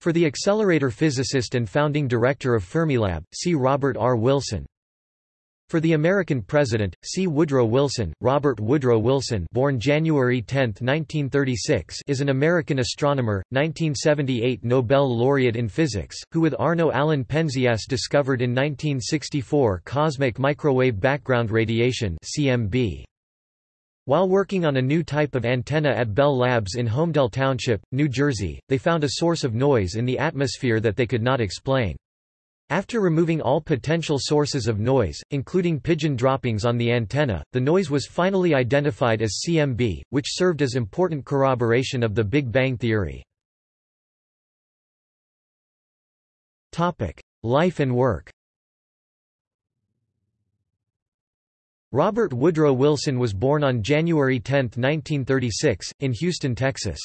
For the accelerator physicist and founding director of Fermilab, see Robert R. Wilson. For the American president, see Woodrow Wilson. Robert Woodrow Wilson, born January 10, 1936, is an American astronomer, 1978 Nobel laureate in physics, who with Arno Allan Penzias discovered in 1964 cosmic microwave background radiation (CMB). While working on a new type of antenna at Bell Labs in Holmdel Township, New Jersey, they found a source of noise in the atmosphere that they could not explain. After removing all potential sources of noise, including pigeon droppings on the antenna, the noise was finally identified as CMB, which served as important corroboration of the Big Bang theory. Life and work Robert Woodrow Wilson was born on January 10, 1936, in Houston, Texas.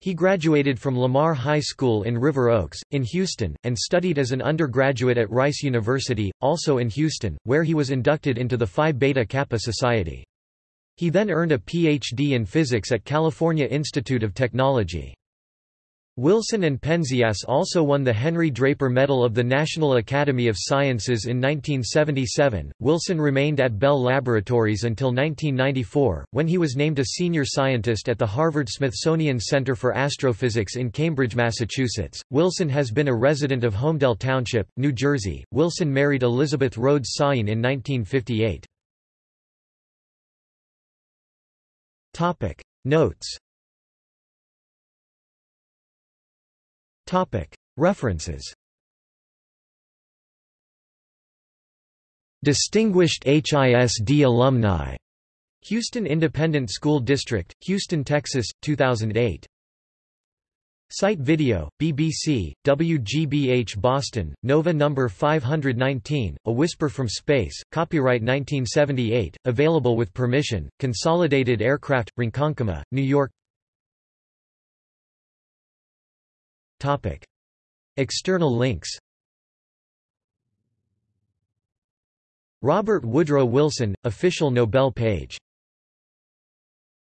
He graduated from Lamar High School in River Oaks, in Houston, and studied as an undergraduate at Rice University, also in Houston, where he was inducted into the Phi Beta Kappa Society. He then earned a Ph.D. in physics at California Institute of Technology. Wilson and Penzias also won the Henry Draper Medal of the National Academy of Sciences in 1977. Wilson remained at Bell Laboratories until 1994, when he was named a senior scientist at the Harvard Smithsonian Center for Astrophysics in Cambridge, Massachusetts. Wilson has been a resident of Holmdel Township, New Jersey. Wilson married Elizabeth Rhodes Sawin in 1958. Topic Notes References Distinguished HISD alumni. Houston Independent School District, Houston, Texas, 2008. Site video, BBC, WGBH Boston, Nova No. 519, A Whisper from Space, copyright 1978, available with permission, Consolidated Aircraft, Ronkonkoma, New York Topic. External links Robert Woodrow Wilson, official Nobel page